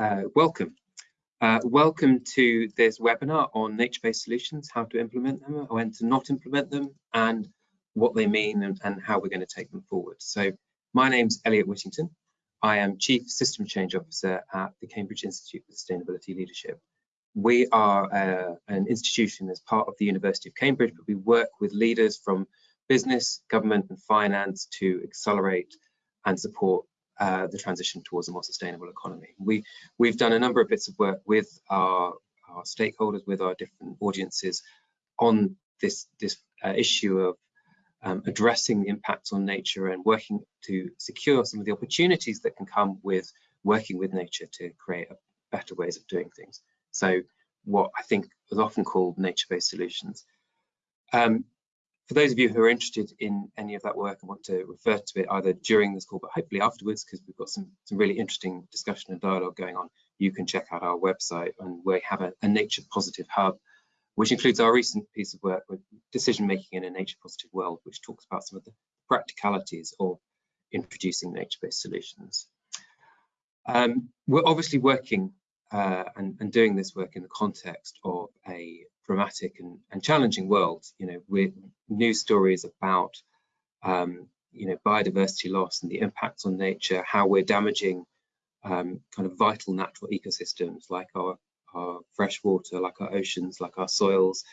Uh, welcome. Uh, welcome to this webinar on nature-based solutions, how to implement them, when to not implement them, and what they mean and, and how we're going to take them forward. So my name's Elliot Whittington. I am Chief System Change Officer at the Cambridge Institute for Sustainability Leadership. We are uh, an institution as part of the University of Cambridge, but we work with leaders from business, government and finance to accelerate and support uh, the transition towards a more sustainable economy. We, we've done a number of bits of work with our, our stakeholders, with our different audiences on this, this uh, issue of um, addressing the impacts on nature and working to secure some of the opportunities that can come with working with nature to create better ways of doing things. So what I think is often called nature-based solutions. Um, for those of you who are interested in any of that work and want to refer to it either during this call, but hopefully afterwards, because we've got some, some really interesting discussion and dialogue going on, you can check out our website and we have a, a nature positive hub, which includes our recent piece of work with decision making in a nature positive world, which talks about some of the practicalities of introducing nature-based solutions. Um, we're obviously working uh, and, and, doing this work in the context of a dramatic and, and challenging world. You know, with news stories about um, you know biodiversity loss and the impacts on nature, how we're damaging um, kind of vital natural ecosystems like our our fresh water, like our oceans, like our soils,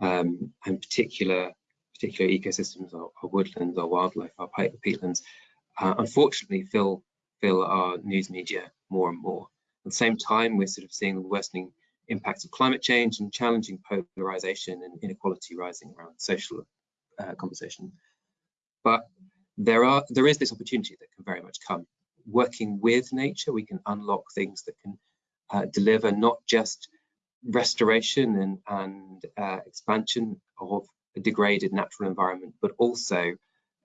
um, and particular particular ecosystems, our, our, woodlands, our wildlife, our peatlands, uh, unfortunately fill fill our news media more and more. At the same time, we're sort of seeing the worsening impacts of climate change and challenging polarization and inequality rising around social uh, conversation. But there are there is this opportunity that can very much come. Working with nature, we can unlock things that can uh, deliver not just restoration and, and uh, expansion of a degraded natural environment, but also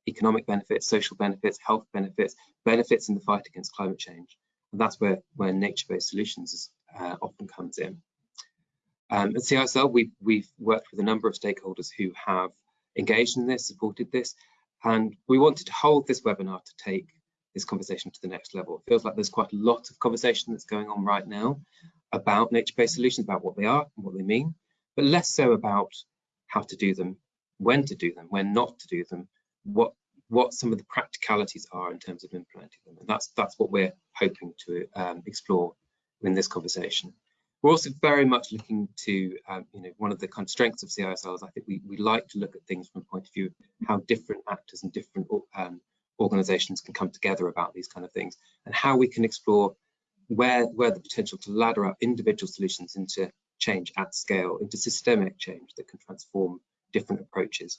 economic benefits, social benefits, health benefits, benefits in the fight against climate change. And that's where, where nature-based solutions uh, often comes in. Um, at CISL, we've, we've worked with a number of stakeholders who have engaged in this, supported this, and we wanted to hold this webinar to take this conversation to the next level. It feels like there's quite a lot of conversation that's going on right now about nature-based solutions, about what they are and what they mean, but less so about how to do them, when to do them, when not to do them, what what some of the practicalities are in terms of implementing them. And that's that's what we're hoping to um, explore in this conversation. We're also very much looking to, um, you know, one of the kind of strengths of CISL is I think we, we like to look at things from a point of view of how different actors and different um, organizations can come together about these kind of things and how we can explore where, where the potential to ladder up individual solutions into change at scale, into systemic change that can transform different approaches.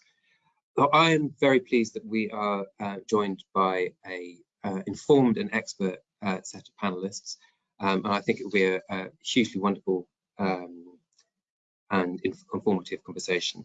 So I am very pleased that we are uh, joined by a uh, informed and expert uh, set of panelists um, and I think it will be a, a hugely wonderful um, and informative conversation.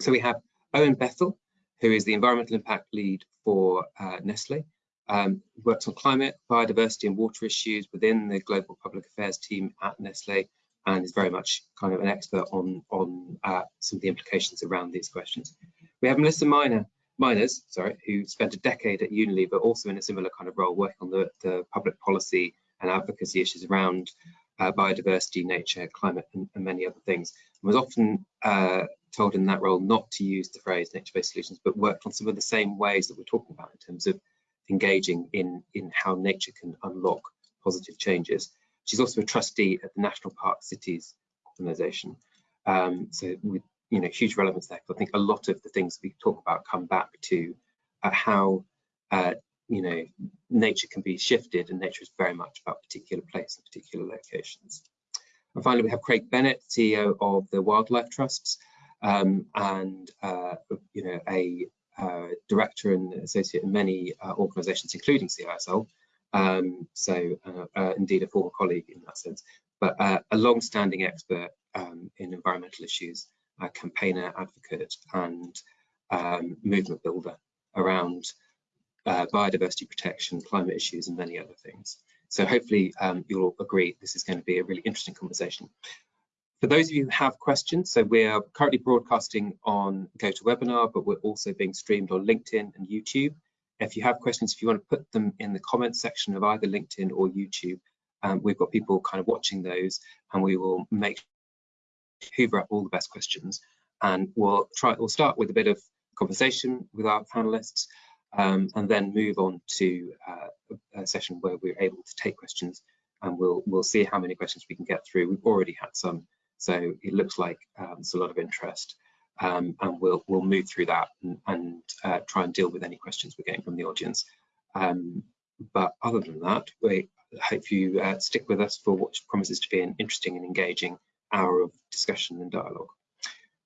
So we have Owen Bethel, who is the environmental impact lead for uh, Nestle, um, works on climate, biodiversity and water issues within the global public affairs team at Nestle and is very much kind of an expert on, on uh, some of the implications around these questions. We have Melissa Miner, Myners, sorry, who spent a decade at Unilever, also in a similar kind of role, working on the, the public policy and advocacy issues around uh, biodiversity, nature, climate, and, and, many other things. And was often uh, told in that role not to use the phrase nature-based solutions, but worked on some of the same ways that we're talking about in terms of engaging in, in how nature can unlock positive changes. She's also a trustee at the National Park Cities Organisation. Um, so with you know huge relevance there. I think a lot of the things we talk about come back to uh, how uh, you know, nature can be shifted and nature is very much about particular place and particular locations. And finally, we have Craig Bennett, CEO of the Wildlife Trusts, um, and uh, you know, a uh, director and associate in many uh, organisations, including CISL. Um, so, uh, uh, indeed, a former colleague in that sense, but uh, a long-standing expert um, in environmental issues, a campaigner, advocate, and um, movement builder around uh, biodiversity protection, climate issues, and many other things. So hopefully um, you'll agree this is going to be a really interesting conversation. For those of you who have questions, so we're currently broadcasting on GoToWebinar, but we're also being streamed on LinkedIn and YouTube. If you have questions, if you want to put them in the comments section of either LinkedIn or YouTube, Um, we've got people kind of watching those and we will make hoover up all the best questions and we'll try we'll start with a bit of conversation with our panelists um, and then move on to uh, a session where we're able to take questions and we'll we'll see how many questions we can get through. We've already had some, so it looks like um, there's a lot of interest, um, and we'll we'll move through that and, and uh, try and deal with any questions we're getting from the audience. Um, but other than that, we hope you uh, stick with us for what promises to be an interesting and engaging hour of discussion and dialogue.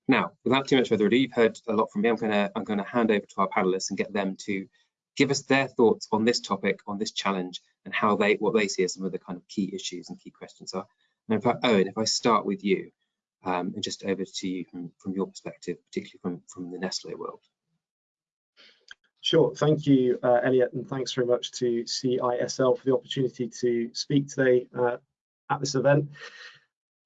Now, without too much further ado, you've heard a lot from me. I'm going to I'm going to hand over to our panelists and get them to give us their thoughts on this topic, on this challenge, and how they what they see as some of the kind of key issues and key questions are. And in fact, Owen, if I start with you, um, and just over to you from, from your perspective, particularly from, from the Nestle world. Sure, thank you, uh, Elliot, and thanks very much to CISL for the opportunity to speak today uh, at this event.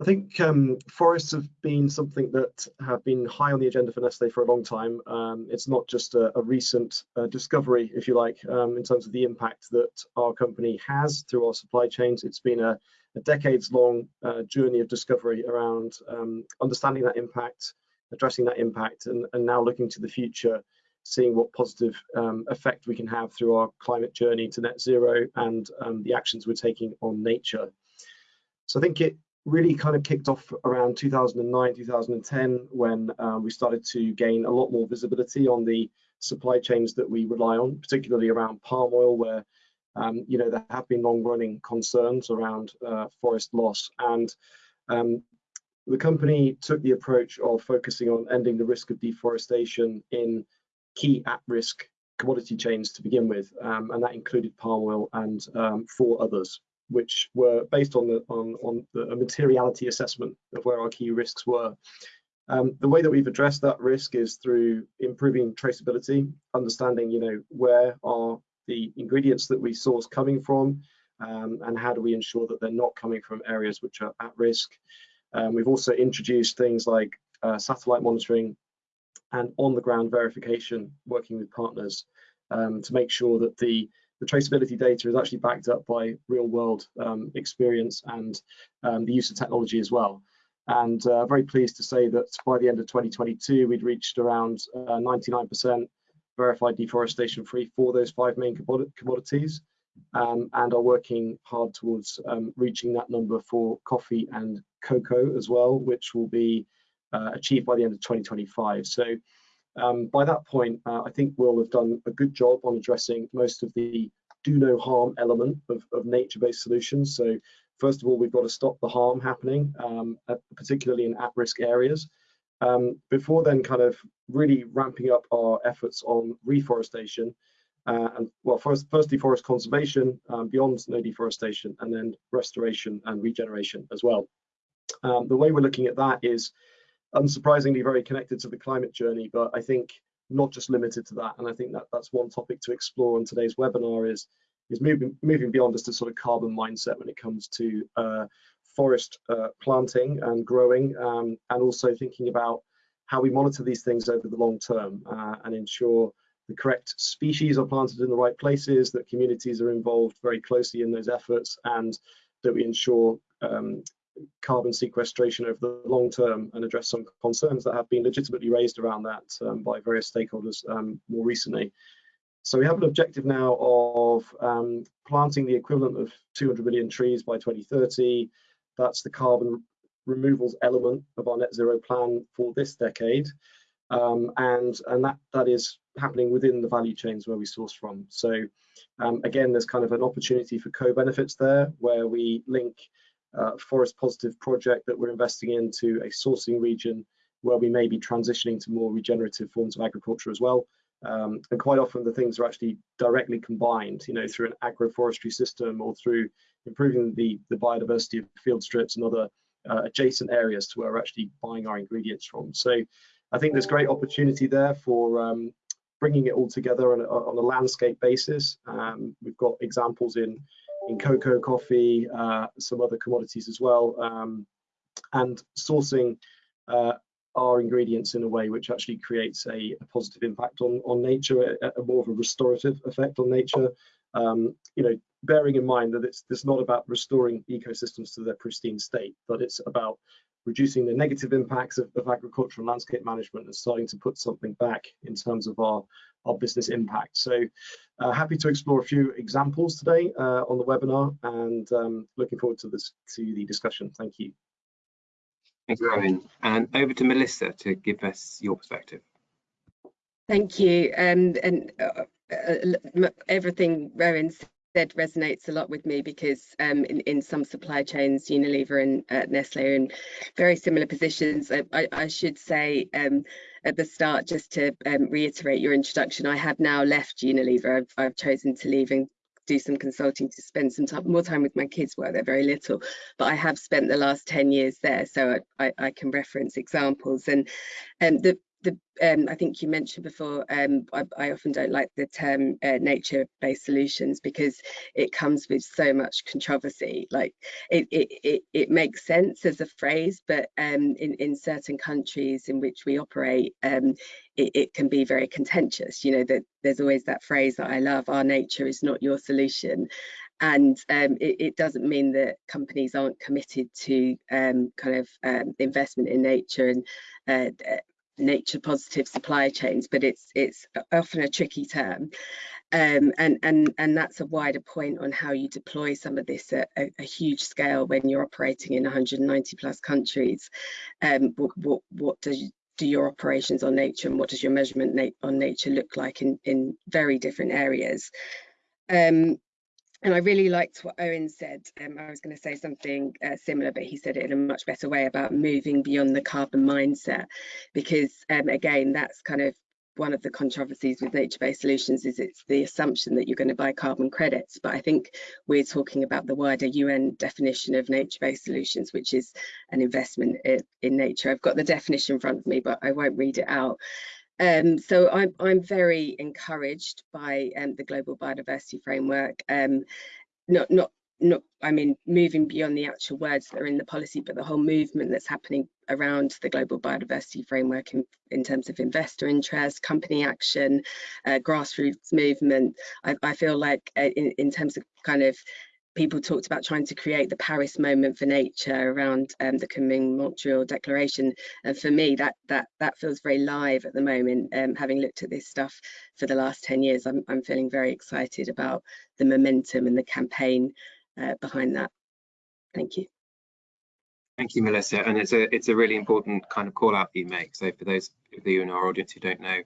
I think um, forests have been something that have been high on the agenda for Nestle for a long time. Um, it's not just a, a recent uh, discovery, if you like, um, in terms of the impact that our company has through our supply chains. It's been a, a decades-long uh, journey of discovery around um, understanding that impact, addressing that impact, and, and, now looking to the future, seeing what positive um, effect we can have through our climate journey to net zero and um, the actions we're taking on nature. So I think it really kind of kicked off around 2009, 2010, when um, we started to gain a lot more visibility on the supply chains that we rely on, particularly around palm oil, where um, you know there have been long-running concerns around uh, forest loss, and um, the company took the approach of focusing on ending the risk of deforestation in key at-risk commodity chains to begin with, um, and that included palm oil and um, four others which were based on the on, on the, a materiality assessment of where our key risks were. Um, the way that we've addressed that risk is through improving traceability, understanding, you know, where are the ingredients that we source coming from, um, and how do we ensure that they're not coming from areas which are at risk. Um, we've also introduced things like uh, satellite monitoring and on-the-ground verification, working with partners um, to make sure that the the traceability data is actually backed up by real world um, experience and um, the use of technology as well. And uh, very pleased to say that by the end of 2022, we'd reached around 99% uh, verified deforestation free for those five main commodities um, and are working hard towards um, reaching that number for coffee and cocoa as well, which will be uh, achieved by the end of 2025. So um, by that point, uh, I think we'll have done a good job on addressing most of the do no harm element of, of nature-based solutions. So first of all, we've got to stop the harm happening, um, at, particularly in at-risk areas. Um, before then kind of really ramping up our efforts on reforestation uh, and well first firstly forest conservation um, beyond no deforestation and then restoration and regeneration as well um, the way we're looking at that is unsurprisingly very connected to the climate journey, but I think not just limited to that. And I think that that's one topic to explore on today's webinar is is moving moving beyond just a sort of carbon mindset when it comes to uh, forest uh, planting and growing, um, and also thinking about how we monitor these things over the long term uh, and ensure the correct species are planted in the right places, that communities are involved very closely in those efforts, and that we ensure um, carbon sequestration over the long term and address some concerns that have been legitimately raised around that um, by various stakeholders um, more recently. So we have an objective now of um, planting the equivalent of 200 million trees by 2030. That's the carbon removals element of our net zero plan for this decade. Um, and and that that is happening within the value chains where we source from. So um, again, there's kind of an opportunity for co-benefits there where we link uh, forest positive project that we're investing into a sourcing region where we may be transitioning to more regenerative forms of agriculture as well. Um, and quite often the things are actually directly combined, you know, through an agroforestry system or through improving the, the biodiversity of field strips and other uh, adjacent areas to where we're actually buying our ingredients from. So I think there's great opportunity there for um, bringing it all together on a, on a landscape basis. Um, we've got examples in in cocoa, coffee, uh, some other commodities as well, um, and sourcing uh, our ingredients in a way which actually creates a, a positive impact on, on nature, a, a, more of a restorative effect on nature, um, you know, bearing in mind that it's, it's not about restoring ecosystems to their pristine state, but it's about reducing the negative impacts of, of agricultural landscape management and starting to put something back in terms of our, our business impact. So uh, happy to explore a few examples today uh, on the webinar and um, looking forward to this to the discussion. Thank you. Thank you, And over to Melissa to give us your perspective. Thank you. Um, and uh, uh, everything Owen said resonates a lot with me because um, in, in some supply chains, Unilever and uh, Nestle are in very similar positions. I, I, I should say um, at the start, just to um, reiterate your introduction, I have now left Unilever. I've, I've chosen to leave and do some consulting to spend some time, more time with my kids while they're very little but I have spent the last 10 years there so I, I can reference examples and and the the um, I think you mentioned before, um, I, I, often don't like the term uh, nature-based solutions because it comes with so much controversy. Like it, it, it, it makes sense as a phrase, but um, in, in certain countries in which we operate, um, it, it, can be very contentious. You know, that there's always that phrase that I love, our nature is not your solution. And um, it, it, doesn't mean that companies aren't committed to um, kind of investment in nature and uh, nature positive supply chains, but it's it's often a tricky term. Um, and and and that's a wider point on how you deploy some of this at a, a huge scale when you're operating in 190 plus countries. Um, what, what, what does do your operations on nature and what does your measurement na on nature look like in in very different areas? Um, and I really liked what Owen said. Um, I was going to say something uh, similar, but he said it in a much better way about moving beyond the carbon mindset, because um, again, that's kind of one of the controversies with nature-based solutions is it's the assumption that you're going to buy carbon credits. But I think we're talking about the wider UN definition of nature-based solutions, which is an investment in, in nature. I've got the definition in front of me, but I won't read it out. Um, so I'm, I'm very encouraged by um, the Global Biodiversity Framework. Um, not, not, not, I mean, moving beyond the actual words that are in the policy, but the whole movement that's happening around the Global Biodiversity Framework in, in terms of investor interest, company action, uh, grassroots movement. I, I feel like uh, in, in terms of kind of people talked about trying to create the Paris moment for nature around um, the Kunming Montreal Declaration. And for me, that that that feels very live at the moment. Um, having looked at this stuff for the last 10 years, I'm, I'm feeling very excited about the momentum and the campaign uh, behind that. Thank you. Thank you, Melissa. And it's a it's a really important kind of call out that you make. So for those of you in our audience who don't know,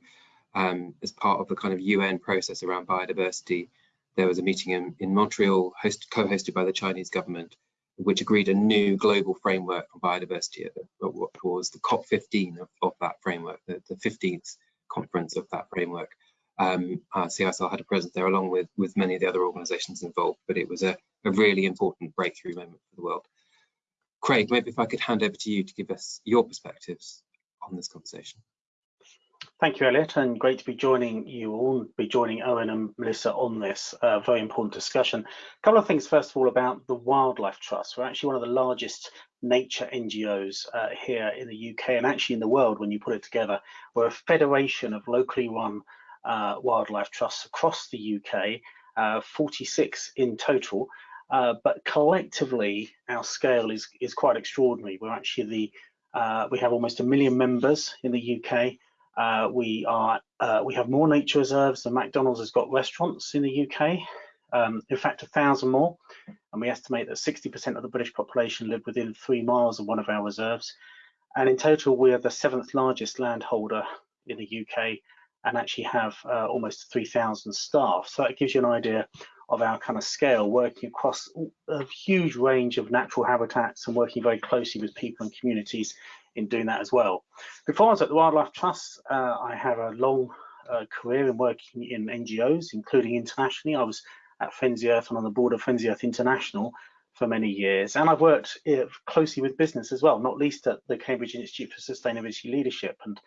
um, as part of the kind of UN process around biodiversity, there was a meeting in, in Montreal co-hosted by the Chinese government, which agreed a new global framework for biodiversity, what was the COP15 of, of that framework, the, the, 15th conference of that framework. Um, uh, CISL had a presence there along with, with many of the other organisations involved, but it was a, a really important breakthrough moment for the world. Craig, maybe if I could hand over to you to give us your perspectives on this conversation. Thank you, Elliot, and great to be joining you all, be joining Owen and Melissa on this uh, very important discussion. A couple of things, first of all, about the Wildlife Trust. We're actually one of the largest nature NGOs uh, here in the UK and actually in the world when you put it together. We're a federation of locally run uh, wildlife trusts across the UK, uh, 46 in total, uh, but collectively our scale is, is quite extraordinary. We're actually the, uh, we have almost a million members in the UK, uh, we are uh, we have more nature reserves than McDonald's has got restaurants in the UK. Um, in fact, a thousand more, and we estimate that 60% of the British population live within three miles of one of our reserves. And in total, we are the seventh largest landholder in the UK and actually have uh, almost 3,000 staff. So that gives you an idea of our kind of scale, working across a huge range of natural habitats and working very closely with people and communities in doing that as well. Before I was at the Wildlife Trust, uh, I had a long uh, career in working in NGOs, including internationally. I was at Friends Earth and on the board of Friends Earth International for many years. And I've worked uh, closely with business as well, not least at the Cambridge Institute for Sustainability Leadership and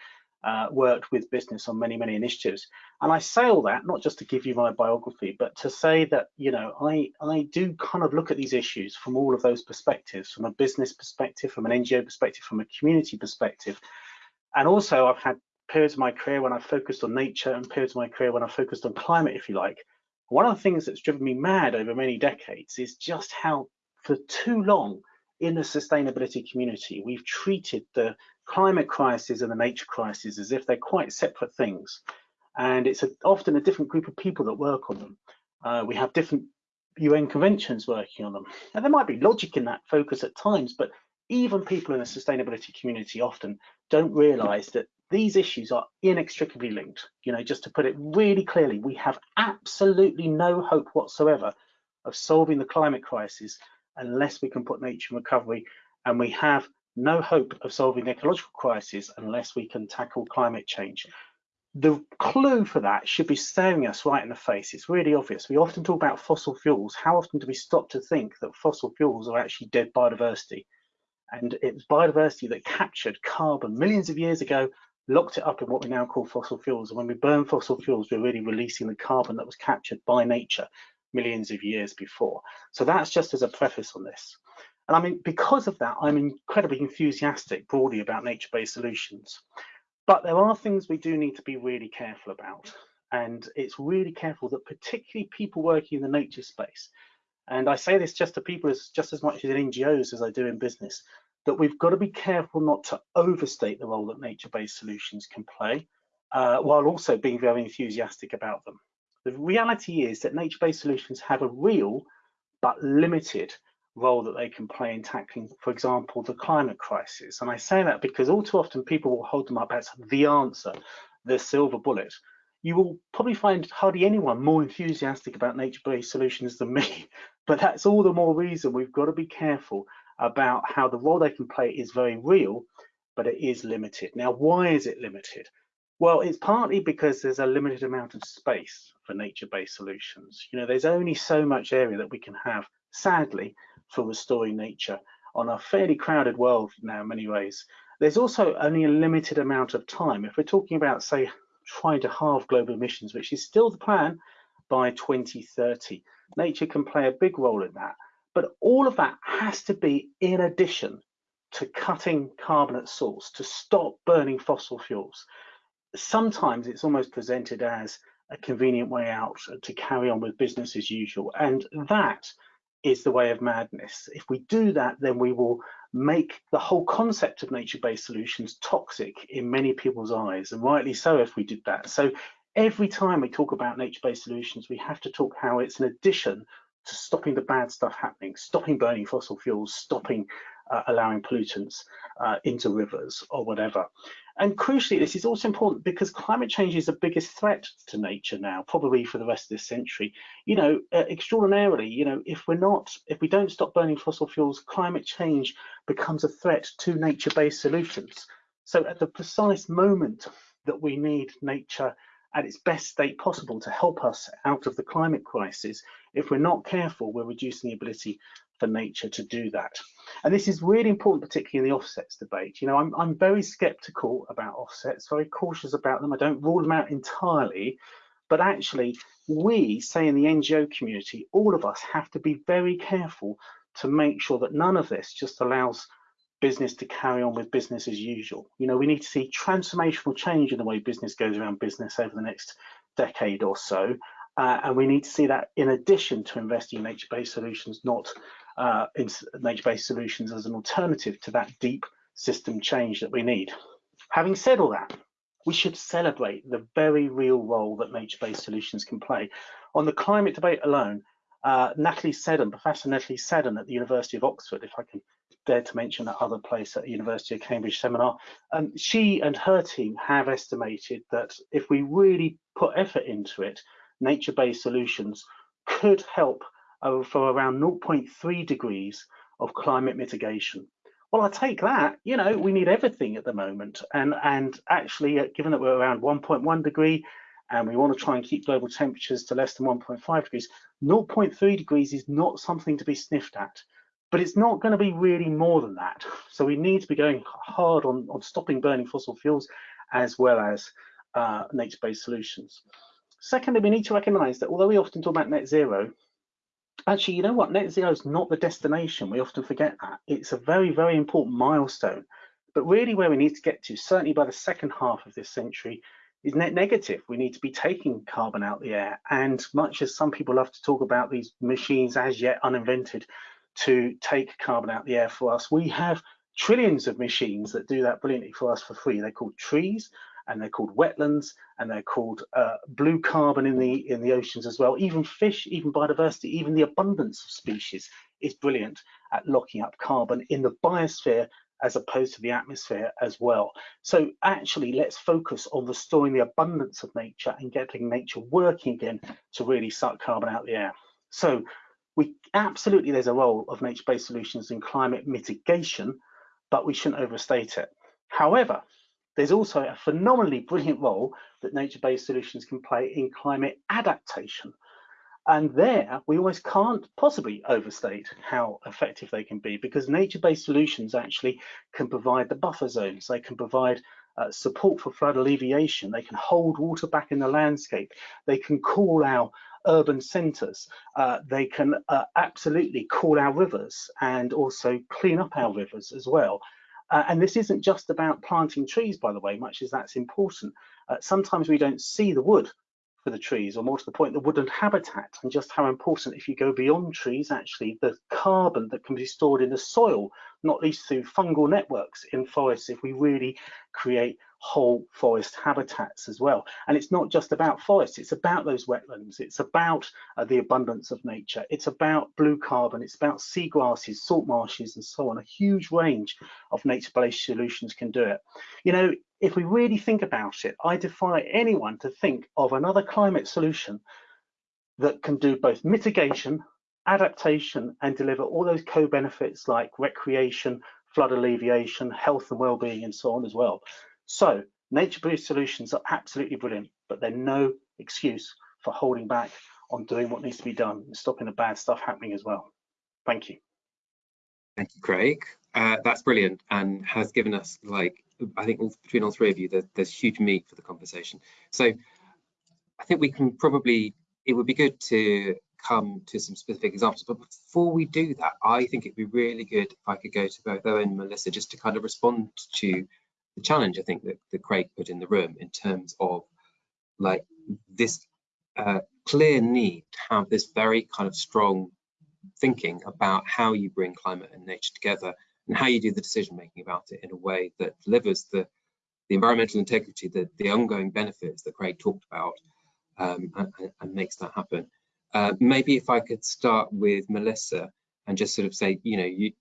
uh, worked with business on many, many initiatives. And I say all that not just to give you my biography, but to say that, you know, I, I do kind of look at these issues from all of those perspectives, from a business perspective, from an NGO perspective, from a community perspective. And also I've had periods of my career when I focused on nature and periods of my career when I focused on climate, if you like, One of the things that's driven me mad over many decades is just how for too long in the sustainability community, we've treated the climate crisis and the nature crisis as if they're quite separate things. And it's a, often a different group of people that work on them. Uh, we have different UN conventions working on them. And there might be logic in that focus at times, but even people in the sustainability community often don't realize that these issues are inextricably linked. You know, just to put it really clearly, we have absolutely no hope whatsoever of solving the climate crisis unless we can put nature in recovery, and we have no hope of solving the ecological crisis unless we can tackle climate change. The clue for that should be staring us right in the face. It's really obvious. We often talk about fossil fuels. How often do we stop to think that fossil fuels are actually dead biodiversity? And it was biodiversity that captured carbon millions of years ago, locked it up in what we now call fossil fuels. And when we burn fossil fuels, we're really releasing the carbon that was captured by nature millions of years before. So that's just as a preface on this. And I mean, because of that, I'm incredibly enthusiastic broadly about nature-based solutions. But there are things we do need to be really careful about. And it's really careful that particularly people working in the nature space, and I say this just to people as just as much as in NGOs as I do in business, that we've got to be careful not to overstate the role that nature-based solutions can play, uh, while also being very enthusiastic about them. The reality is that nature-based solutions have a real but limited role that they can play in tackling, for example, the climate crisis. And I say that because all too often people will hold them up as the answer, the silver bullet. You will probably find hardly anyone more enthusiastic about nature-based solutions than me, but that's all the more reason we've got to be careful about how the role they can play is very real, but it is limited. Now, why is it limited? Well, it's partly because there's a limited amount of space for nature-based solutions. You know, there's only so much area that we can have, sadly, for restoring nature on a fairly crowded world now in many ways. There's also only a limited amount of time. If we're talking about, say, trying to halve global emissions, which is still the plan by 2030, nature can play a big role in that. But all of that has to be in addition to cutting carbon at source, to stop burning fossil fuels sometimes it's almost presented as a convenient way out to carry on with business as usual. And that is the way of madness. If we do that, then we will make the whole concept of nature-based solutions toxic in many people's eyes, and rightly so if we did that. So every time we talk about nature-based solutions, we have to talk how it's an addition to stopping the bad stuff happening, stopping burning fossil fuels, stopping uh, allowing pollutants uh, into rivers or whatever. And crucially, this is also important because climate change is the biggest threat to nature now, probably for the rest of this century. You know, uh, extraordinarily, you know, if we're not, if we don't stop burning fossil fuels, climate change becomes a threat to nature-based solutions. So at the precise moment that we need nature at its best state possible to help us out of the climate crisis, if we're not careful, we're reducing the ability for nature to do that. And this is really important, particularly in the offsets debate. You know, I'm, I'm very skeptical about offsets, very cautious about them. I don't rule them out entirely, but actually we, say in the NGO community, all of us have to be very careful to make sure that none of this just allows business to carry on with business as usual. You know, we need to see transformational change in the way business goes around business over the next decade or so. Uh, and we need to see that in addition to investing in nature-based solutions, not uh, in nature-based solutions as an alternative to that deep system change that we need. Having said all that, we should celebrate the very real role that nature-based solutions can play. On the climate debate alone, uh, Natalie Seddon, Professor Natalie Seddon at the University of Oxford, if I can dare to mention that other place at the University of Cambridge seminar, um, she and her team have estimated that if we really put effort into it, nature-based solutions could help for around 0.3 degrees of climate mitigation. Well, I take that, you know, we need everything at the moment. And, and actually, uh, given that we're around 1.1 degree and we want to try and keep global temperatures to less than 1.5 degrees, 0.3 degrees is not something to be sniffed at. But it's not going to be really more than that. So we need to be going hard on, on stopping burning fossil fuels as well as uh, nature-based solutions. Secondly, we need to recognize that although we often talk about net zero, actually, you know what? Net zero is not the destination. We often forget that. It's a very, very important milestone. But really where we need to get to, certainly by the second half of this century, is net negative. We need to be taking carbon out the air. And much as some people love to talk about these machines as yet uninvented to take carbon out the air for us, we have trillions of machines that do that brilliantly for us for free. They're called trees and they're called wetlands and they're called uh, blue carbon in the in the oceans as well. Even fish, even biodiversity, even the abundance of species is brilliant at locking up carbon in the biosphere as opposed to the atmosphere as well. So actually, let's focus on restoring the abundance of nature and getting nature working again to really suck carbon out the air. So we absolutely, there's a role of nature-based solutions in climate mitigation, but we shouldn't overstate it. However, there's also a phenomenally brilliant role that nature-based solutions can play in climate adaptation. And there, we always can't possibly overstate how effective they can be because nature-based solutions actually can provide the buffer zones. They can provide uh, support for flood alleviation. They can hold water back in the landscape. They can cool our urban centres. Uh, they can uh, absolutely cool our rivers and also clean up our rivers as well. Uh, and this isn't just about planting trees, by the way, much as that's important. Uh, sometimes we don't see the wood for the trees, or more to the point, the woodland habitat, and just how important, if you go beyond trees, actually, the carbon that can be stored in the soil, not least through fungal networks in forests, if we really create whole forest habitats as well. And it's not just about forests, it's about those wetlands, it's about uh, the abundance of nature, it's about blue carbon, it's about seagrasses, salt marshes, and so on. A huge range of nature-based solutions can do it. You know, if we really think about it, I defy anyone to think of another climate solution that can do both mitigation, adaptation, and deliver all those co-benefits like recreation, flood alleviation, health and well-being, and so on as well. So nature-based solutions are absolutely brilliant, but they're no excuse for holding back on doing what needs to be done and stopping the bad stuff happening as well. Thank you. Thank you, Craig. Uh, that's brilliant and has given us like, I think all, between all three of you, there, there's huge meat for the conversation. So I think we can probably, it would be good to come to some specific examples. But before we do that, I think it'd be really good if I could go to both Owen and Melissa just to kind of respond to the challenge I think that, that Craig put in the room in terms of like this uh, clear need to have this very kind of strong thinking about how you bring climate and nature together and how you do the decision making about it in a way that delivers the, the environmental integrity, the, the ongoing benefits that Craig talked about um, and, and, makes that happen. Uh, maybe if I could start with Melissa and just sort of say, you know, you,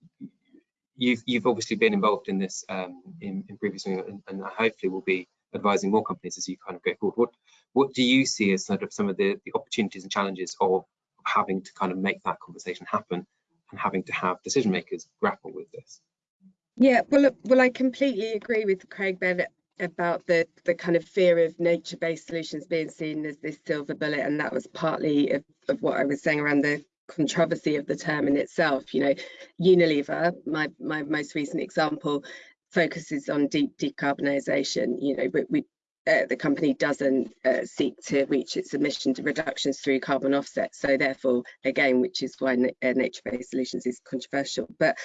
you've you've obviously been involved in this um, in, in previously and, and, hopefully will be advising more companies as you kind of go forward. What what do you see as sort of some of the, the opportunities and challenges of having to kind of make that conversation happen and having to have decision makers grapple with this? Yeah, well, well, I completely agree with Craig Bennett about the the kind of fear of nature-based solutions being seen as this silver bullet, and that was partly of, of what I was saying around the controversy of the term in itself. You know, Unilever, my my most recent example, focuses on deep decarbonisation. You know, we, we uh, the company doesn't uh, seek to reach its emission reductions through carbon offsets. So therefore, again, which is why uh, nature-based solutions is controversial. But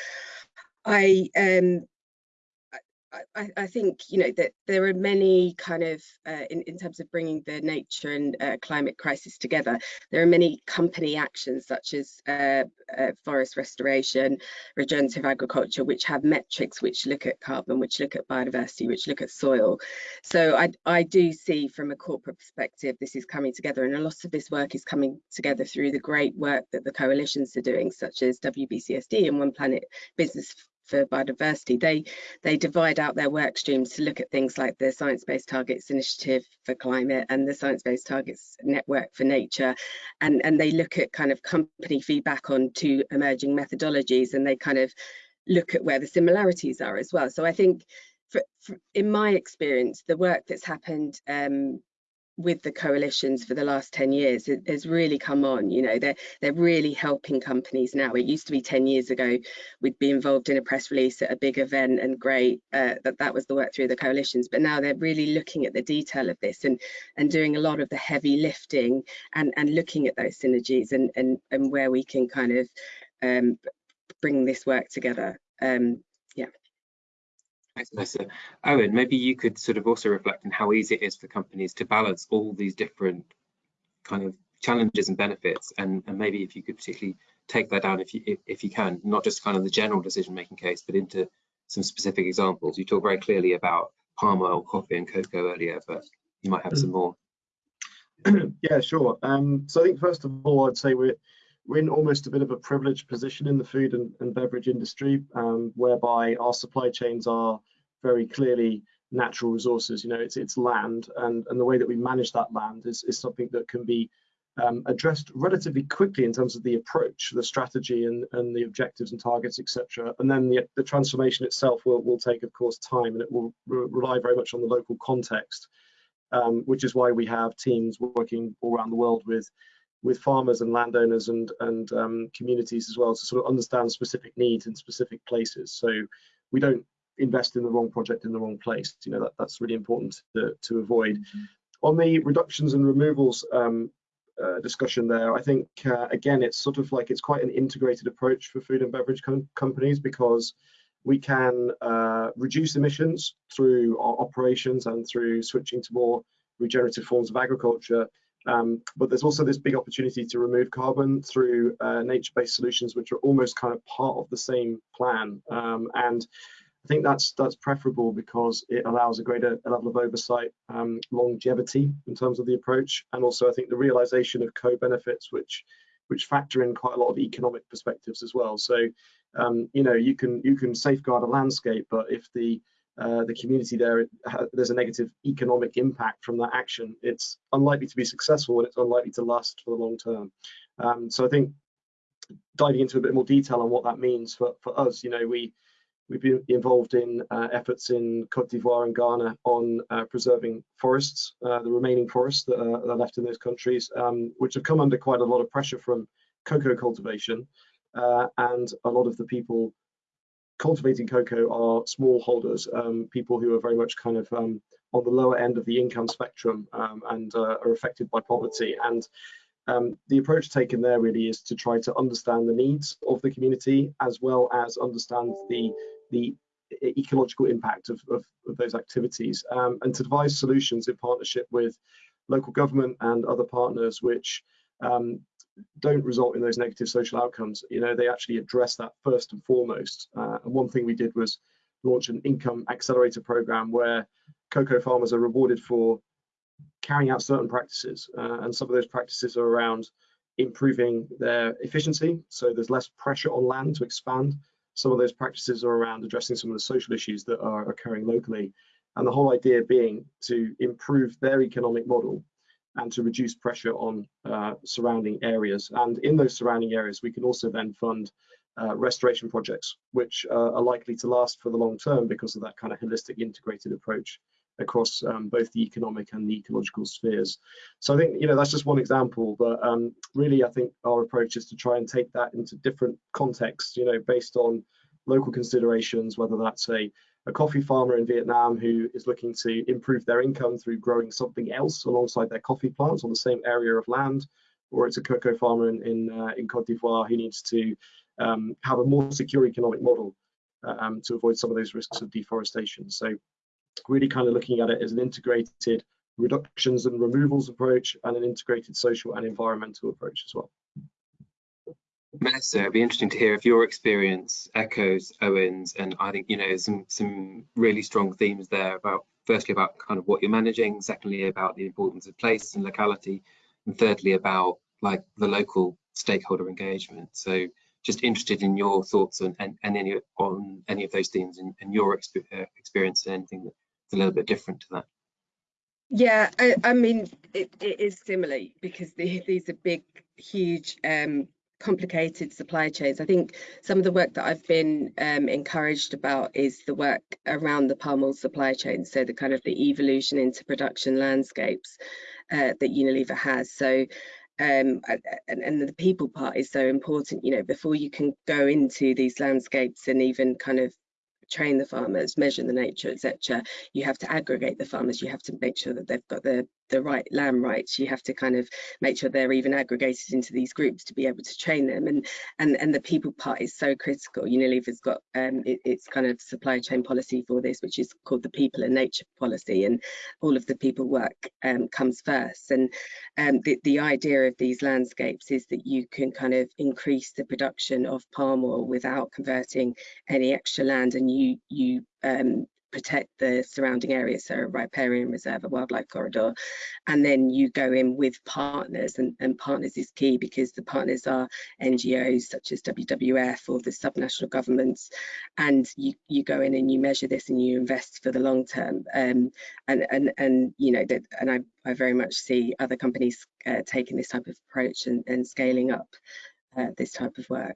I um, I, I, think you know that there are many kind of uh, in, in terms of bringing the nature and uh, climate crisis together there are many company actions such as uh, uh, forest restoration regenerative agriculture which have metrics which look at carbon which look at biodiversity which look at soil. So I, I do see from a corporate perspective this is coming together and a lot of this work is coming together through the great work that the coalitions are doing such as WBCSD and One Planet Business for biodiversity, they they divide out their work streams to look at things like the Science Based Targets Initiative for Climate and the Science Based Targets Network for Nature, and and they look at kind of company feedback on two emerging methodologies, and they kind of look at where the similarities are as well. So I think. For, for, in my experience, the work that's happened um, with the coalitions for the last 10 years it has really come on you know they're they're really helping companies now. It used to be 10 years ago we'd be involved in a press release at a big event and great uh, that that was the work through the coalitions but now they're really looking at the detail of this and and doing a lot of the heavy lifting and and looking at those synergies and and and where we can kind of um, bring this work together. Um, Thanks, Melissa. Owen, maybe you could sort of also reflect on how easy it is for companies to balance all these different kind of challenges and benefits, and, and maybe if you could particularly take that down if you if, if you can, not just kind of the general decision-making case, but into some specific examples. You talk very clearly about palm oil, coffee, and cocoa earlier, but you might have some more. yeah, sure. Um, so I think first of all, I'd say we're we're in almost a bit of a privileged position in the food and, and beverage industry, um, whereby our supply chains are very clearly natural resources. You know, it's it's land, and and the way that we manage that land is is something that can be um, addressed relatively quickly in terms of the approach, the strategy, and and the objectives and targets, etc. And then the the transformation itself will will take, of course, time, and it will re rely very much on the local context, um, which is why we have teams working all around the world with with farmers and landowners and and um, communities as well to sort of understand specific needs in specific places. So we don't invest in the wrong project in the wrong place. You know that that's really important to, to avoid. Mm -hmm. On the reductions and removals um, uh, discussion there, I think uh, again it's sort of like it's quite an integrated approach for food and beverage com companies because we can uh, reduce emissions through our operations and through switching to more regenerative forms of agriculture um, but there's also this big opportunity to remove carbon through uh, nature-based solutions, which are almost kind of part of the same plan. Um, and I think that's that's preferable because it allows a greater level of oversight, um, longevity in terms of the approach, and also I think the realization of co-benefits, which which factor in quite a lot of economic perspectives as well. So, um, you know, you can you can safeguard a landscape, but if the uh, the community there, there's a negative economic impact from that action, it's unlikely to be successful and it's unlikely to last for the long term. Um, so I think diving into a bit more detail on what that means for, for us, you know, we, we've been involved in uh, efforts in Cote d'Ivoire and Ghana on uh, preserving forests, uh, the remaining forests that are, that are, left in those countries, um, which have come under quite a lot of pressure from cocoa cultivation. Uh, and a lot of the people cultivating cocoa are smallholders, um, people who are very much kind of um, on the lower end of the income spectrum um, and uh, are affected by poverty. And um, the approach taken there really is to try to understand the needs of the community as well as understand the the ecological impact of, of, of those activities um, and to devise solutions in partnership with local government and other partners which um, don't result in those negative social outcomes. You know, they actually address that first and foremost. Uh, and one thing we did was launch an income accelerator program where cocoa farmers are rewarded for carrying out certain practices. Uh, and some of those practices are around improving their efficiency. So there's less pressure on land to expand. Some of those practices are around addressing some of the social issues that are occurring locally. And the whole idea being to improve their economic model and to reduce pressure on uh, surrounding areas. And in those surrounding areas, we can also then fund uh, restoration projects, which uh, are likely to last for the long term because of that kind of holistic integrated approach across um, both the economic and the ecological spheres. So I think, you know, that's just one example, but um, really I think our approach is to try and take that into different contexts, you know, based on local considerations, whether that's a a coffee farmer in Vietnam who is looking to improve their income through growing something else alongside their coffee plants on the same area of land, or it's a cocoa farmer in in, uh, in Cote d'Ivoire who needs to um, have a more secure economic model um, to avoid some of those risks of deforestation. So really kind of looking at it as an integrated reductions and removals approach and an integrated social and environmental approach as well. Melissa, it'd be interesting to hear if your experience echoes Owen's, and I think you know some some really strong themes there about firstly about kind of what you're managing, secondly about the importance of place and locality, and thirdly about like the local stakeholder engagement. So just interested in your thoughts on and, and any on any of those themes and, and your exp uh, experience and anything that's a little bit different to that. Yeah, I, I mean it, it is similar because the, these are big, huge um, complicated supply chains. I think some of the work that I've been um, encouraged about is the work around the palm oil supply chain, so the kind of the evolution into production landscapes uh, that Unilever has. So um, and, and the people part is so important, you know, before you can go into these landscapes and even kind of train the farmers, measure the nature, etc. You have to aggregate the farmers. You have to make sure that they've got the the right land rights you have to kind of make sure they're even aggregated into these groups to be able to train them. And and and the people part is so critical. Unilever's got um it, it's kind of supply chain policy for this which is called the people and nature policy. And all of the people work um, comes first. And um, the, the idea of these landscapes is that you can kind of increase the production of palm oil without converting any extra land. And you you um, protect the surrounding areas, so a riparian reserve, a wildlife corridor, and then you go in with partners, and, and partners is key because the partners are NGOs such as WWF or the subnational governments, and you you go in and you measure this and you invest for the long term, um, and and and you know that, and I I very much see other companies uh, taking this type of approach and, and scaling up uh, this type of work.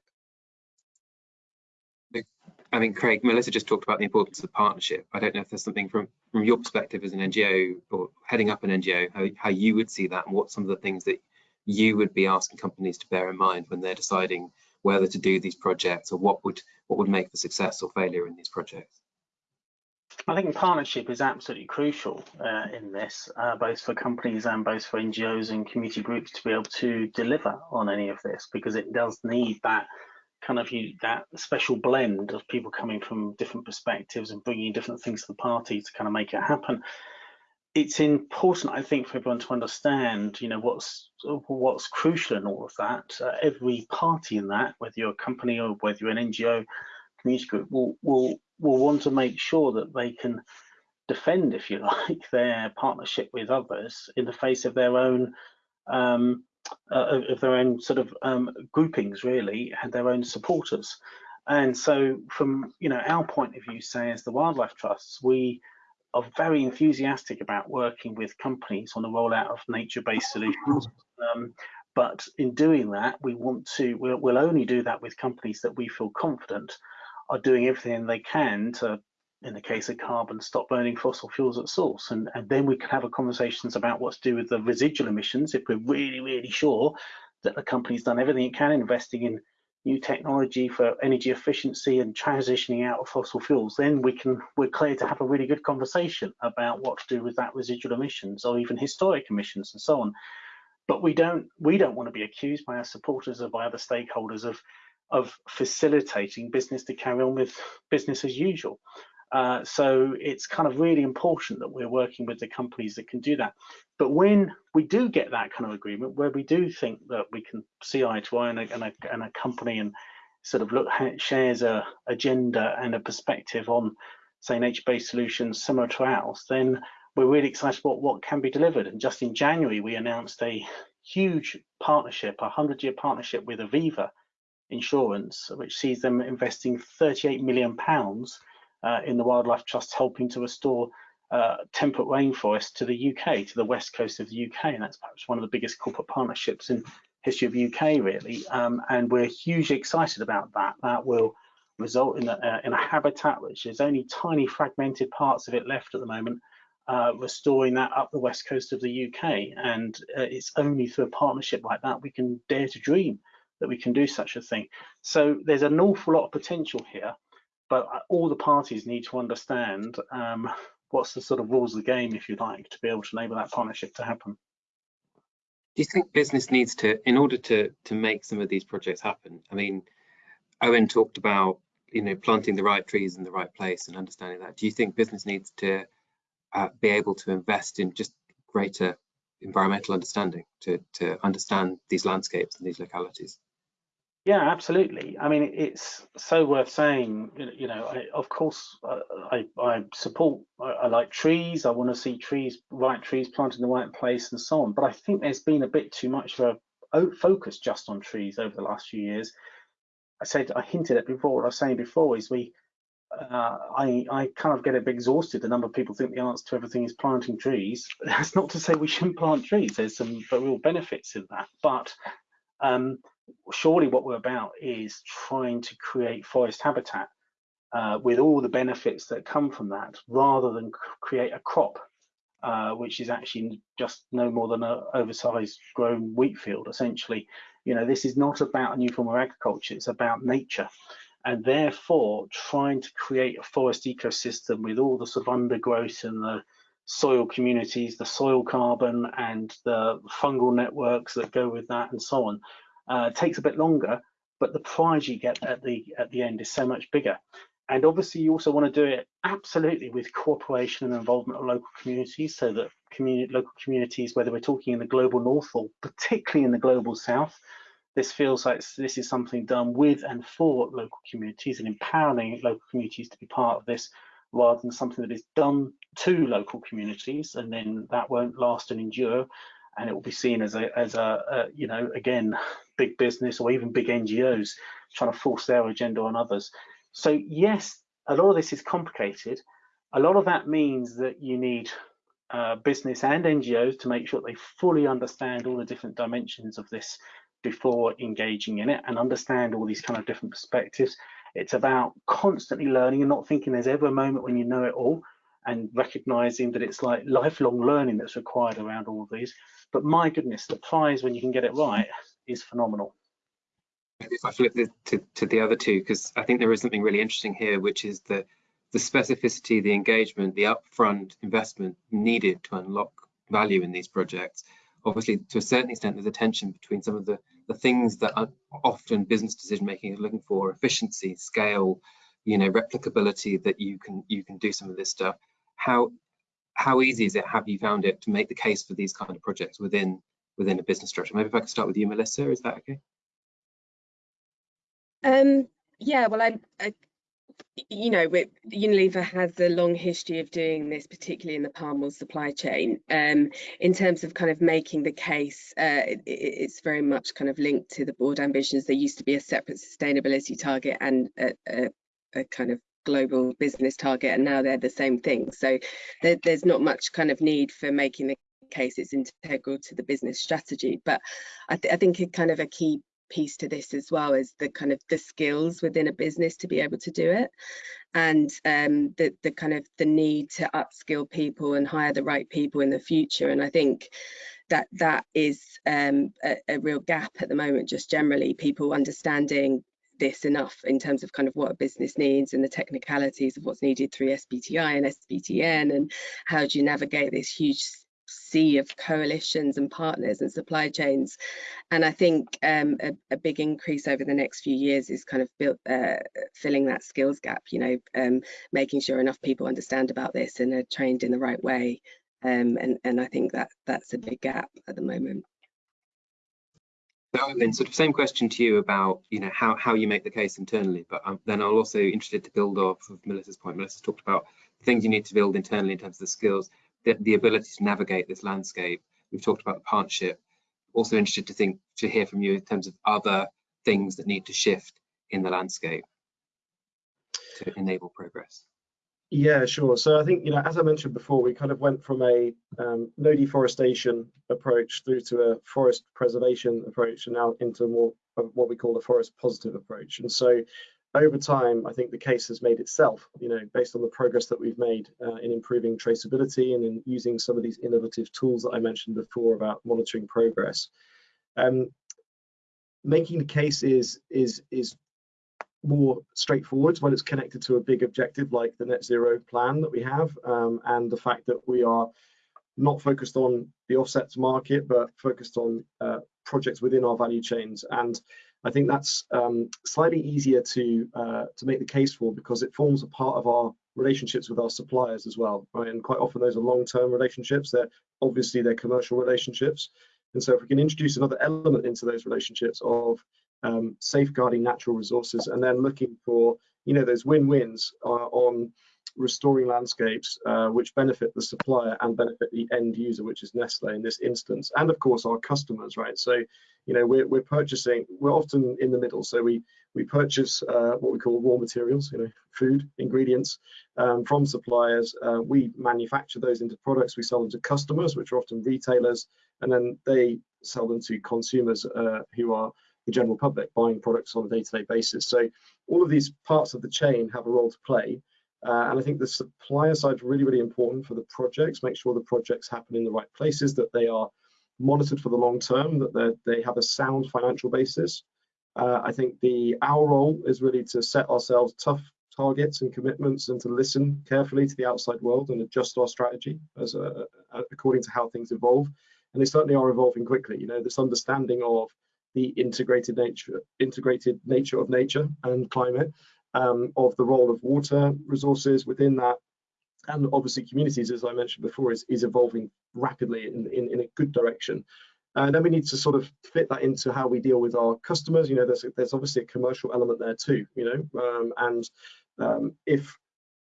I mean, Craig, Melissa just talked about the importance of partnership. I don't know if there's something from from your perspective as an NGO or heading up an NGO, how, how you would see that and what some of the things that you would be asking companies to bear in mind when they're deciding whether to do these projects or what would what would make for success or failure in these projects. I think partnership is absolutely crucial uh, in this, uh, both for companies and both for NGOs and community groups to be able to deliver on any of this, because it does need that kind of you that special blend of people coming from different perspectives and bringing different things to the party to kind of make it happen. It's important i think for everyone to understand you know what's what's crucial in all of that. Uh, every party in that whether you're a company or whether you're an ngo community group will will will want to make sure that they can defend if you like their partnership with others in the face of their own um, uh, of their own sort of um, groupings really and their own supporters. And so from you know our point of view say as the wildlife trusts we are very enthusiastic about working with companies on the rollout of nature-based solutions. Um, but in doing that we want to we'll, we'll only do that with companies that we feel confident are doing everything they can to in the case of carbon, stop burning fossil fuels at source. And, and then we can have a conversations about what to do with the residual emissions if we're really, really sure that the company's done everything it can investing in new technology for energy efficiency and transitioning out of fossil fuels, then we can we're clear to have a really good conversation about what to do with that residual emissions or even historic emissions and so on. But we don't we don't want to be accused by our supporters or by other stakeholders of of facilitating business to carry on with business as usual. Uh, so it's kind of really important that we're working with the companies that can do that. But when we do get that kind of agreement, where we do think that we can see eye to eye and a, and a, and a company and sort of look shares a agenda and a perspective on, say, nature-based solutions similar to ours, then we're really excited about what can be delivered. And just in January, we announced a huge partnership, a 100-year partnership with Aviva Insurance, which sees them investing 38 million pounds in the Wildlife Trust helping to restore uh, temperate rainforest to the UK, to the west coast of the UK, and that's perhaps one of the biggest corporate partnerships in history of the UK, really. Um, and we're hugely excited about that. That will result in a, uh, in a habitat which is only tiny fragmented parts of it left at the moment, uh, restoring that up the west coast of the UK. And uh, it's only through a partnership like that we can dare to dream that we can do such a thing. So there's an awful lot of potential here but uh, all the parties need to understand um, what's the sort of rules of the game, if you like, to be able to enable that partnership to happen. Do you think business needs to, in order to to make some of these projects happen? I mean, Owen talked about you know planting the right trees in the right place and understanding that. Do you think business needs to uh, be able to invest in just greater environmental understanding to to understand these landscapes and these localities? Yeah, absolutely. I mean, it's so worth saying. You know, I, of course, I, I support. I, I, like trees. I want to see trees, right trees planted in the right place, and so on. But I think there's been a bit too much of a focus just on trees over the last few years. I said, I hinted at before. What I was saying before is we. Uh, I, I kind of get a bit exhausted. The number of people think the answer to everything is planting trees. That's not to say we shouldn't plant trees. There's some real benefits in that, but um, surely what we're about is trying to create forest habitat uh, with all the benefits that come from that, rather than create a crop, uh, which is actually just no more than an oversized grown wheat field, essentially. You know, this is not about a new form of agriculture, it's about nature. And therefore, trying to create a forest ecosystem with all the sort of undergrowth and the soil communities, the soil carbon and the fungal networks that go with that and so on. Uh, takes a bit longer, but the prize you get at the at the end is so much bigger. And obviously you also want to do it absolutely with cooperation and involvement of local communities so that community, local communities, whether we're talking in the global north or particularly in the global south, this feels like this is something done with and for local communities and empowering local communities to be part of this rather than something that is done to local communities and then that won't last and endure and it will be seen as a as a, a you know again big business or even big NGOs trying to force their agenda on others. So yes a lot of this is complicated. A lot of that means that you need uh, business and NGOs to make sure they fully understand all the different dimensions of this before engaging in it and understand all these kind of different perspectives. It's about constantly learning and not thinking there's ever a moment when you know it all and recognizing that it's like lifelong learning that's required around all of these. But my goodness, the prize when you can get it right is phenomenal. If I flip to, to the other two, because I think there is something really interesting here, which is the, the specificity, the engagement, the upfront investment needed to unlock value in these projects. Obviously, to a certain extent, there's a tension between some of the, the things that often business decision making is looking for, efficiency, scale, you know, replicability that you can you can do some of this stuff how how easy is it? Have you found it to make the case for these kind of projects within within a business structure? Maybe if I could start with you, Melissa, is that okay? Um, yeah, well, I, I you know, Unilever has a long history of doing this, particularly in the palm oil supply chain. Um, in terms of kind of making the case, uh, it, it's very much kind of linked to the board ambitions. There used to be a separate sustainability target and a, a, a kind of global business target and now they're the same thing so there, there's not much kind of need for making the case it's integral to the business strategy. But I, th I think a kind of a key piece to this as well is the kind of the skills within a business to be able to do it. And um, the, the kind of the need to upskill people and hire the right people in the future. And I think that that is um, a, a, real gap at the moment just generally people understanding this enough in terms of kind of what a business needs and the technicalities of what's needed through SBTI and SBTN and how do you navigate this huge sea of coalitions and partners and supply chains and I think um, a, a, big increase over the next few years is kind of built uh, filling that skills gap you know um, making sure enough people understand about this and are trained in the right way um, and and I think that that's a big gap at the moment. So then sort of same question to you about, you know, how, how you make the case internally, but um, then I'll also interested to build off of Melissa's point. Melissa talked about things you need to build internally in terms of the skills, the, the ability to navigate this landscape. We've talked about the partnership. Also interested to think, to hear from you in terms of other things that need to shift in the landscape to enable progress. Yeah, sure. So I think, you know, as I mentioned before, we kind of went from a um, no deforestation approach through to a forest preservation approach and now into more what we call a forest positive approach. And so over time, I think the case has made itself, you know, based on the progress that we've made uh, in improving traceability and in using some of these innovative tools that I mentioned before about monitoring progress. Um, making the case is, is, is more straightforward when it's connected to a big objective like the net zero plan that we have um, and the fact that we are not focused on the offsets market but focused on uh, projects within our value chains and I think that's um, slightly easier to uh, to make the case for because it forms a part of our relationships with our suppliers as well right? And quite often those are long-term relationships. They're obviously they're commercial relationships. And so if we can introduce another element into those relationships of um, safeguarding natural resources, and then looking for you know those win-wins uh, on restoring landscapes uh, which benefit the supplier and benefit the end user, which is Nestle in this instance, and of course our customers, right? So, you know, we're, we're purchasing, we're often in the middle. So we we purchase uh, what we call raw materials, you know, food, ingredients um, from suppliers. Uh, we manufacture those into products. We sell them to customers, which are often retailers, and then they sell them to consumers uh, who are the general public buying products on a day-to-day -day basis. So all of these parts of the chain have a role to play. Uh, and I think the supplier side is really, really important for the projects. Make sure the projects happen in the right places, that they are monitored for the long term, that they have a sound financial basis. Uh, I think the our role is really to set ourselves tough targets and commitments and to listen carefully to the outside world and adjust our strategy as a, a, according to how things evolve. And they certainly are evolving quickly. You know, this understanding of the integrated nature, integrated nature of nature and climate, um, of the role of water resources within that, and obviously communities, as I mentioned before, is, is evolving rapidly in, in, in a good direction. And then we need to sort of fit that into how we deal with our customers. You know, there's there's obviously a commercial element there too. You know, um, and um, if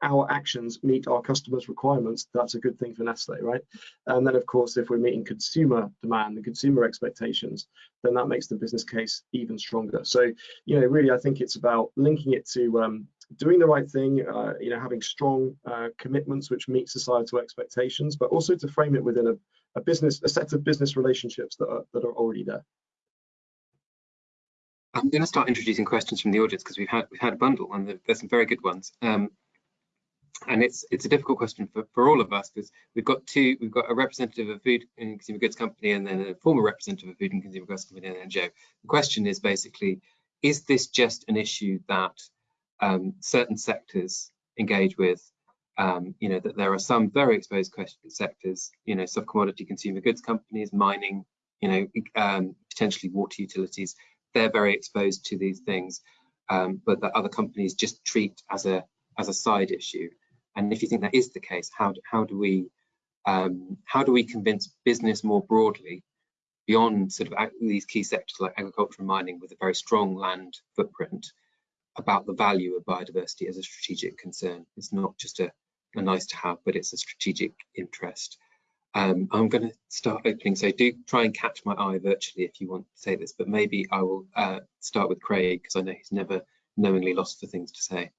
our actions meet our customers' requirements, that's a good thing for Nestle, right? And then, of course, if we're meeting consumer demand and consumer expectations, then that makes the business case even stronger. So, you know, really, I think it's about linking it to um, doing the right thing, uh, you know, having strong uh, commitments which meet societal expectations, but also to frame it within a, a business, a set of business relationships that are, that are already there. I'm going to start introducing questions from the audience because we've had we've had a bundle and there's some very good ones. Um, and it's it's a difficult question for, for all of us because we've got two we've got a representative of food and consumer goods company and then a former representative of food and consumer goods company and NGO. The question is basically, is this just an issue that um, certain sectors engage with? Um, you know that there are some very exposed sectors, you know, soft commodity consumer goods companies, mining, you know, um, potentially water utilities. They're very exposed to these things, um, but that other companies just treat as a as a side issue. And if you think that is the case, how do, how do we um, how do we convince business more broadly beyond sort of these key sectors like agriculture and mining with a very strong land footprint about the value of biodiversity as a strategic concern? It's not just a, a nice to have, but it's a strategic interest. Um, I'm going to start opening, so do try and catch my eye virtually if you want to say this, but maybe I will uh, start with Craig because I know he's never knowingly lost for things to say.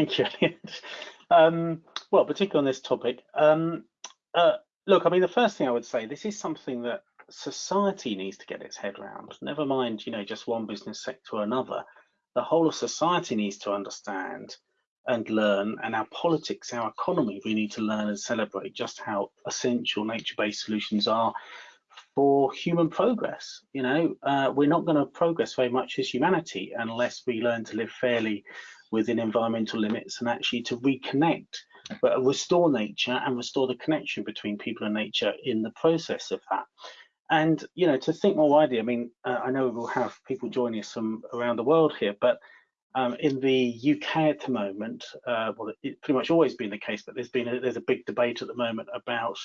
Thank you, Elliot. Um, well, particularly on this topic, um, uh, look, I mean, the first thing I would say, this is something that society needs to get its head around. Never mind, you know, just one business sector or another. The whole of society needs to understand and learn, and our politics, our economy, we need to learn and celebrate just how essential nature-based solutions are for human progress. You know, uh, we're not going to progress very much as humanity unless we learn to live fairly within environmental limits and actually to reconnect, but restore nature and restore the connection between people and nature in the process of that. And you know, to think more widely, I mean, uh, I know we'll have people joining us from around the world here, but um, in the UK at the moment, uh, well, it's pretty much always been the case, but there's been a, there's a big debate at the moment about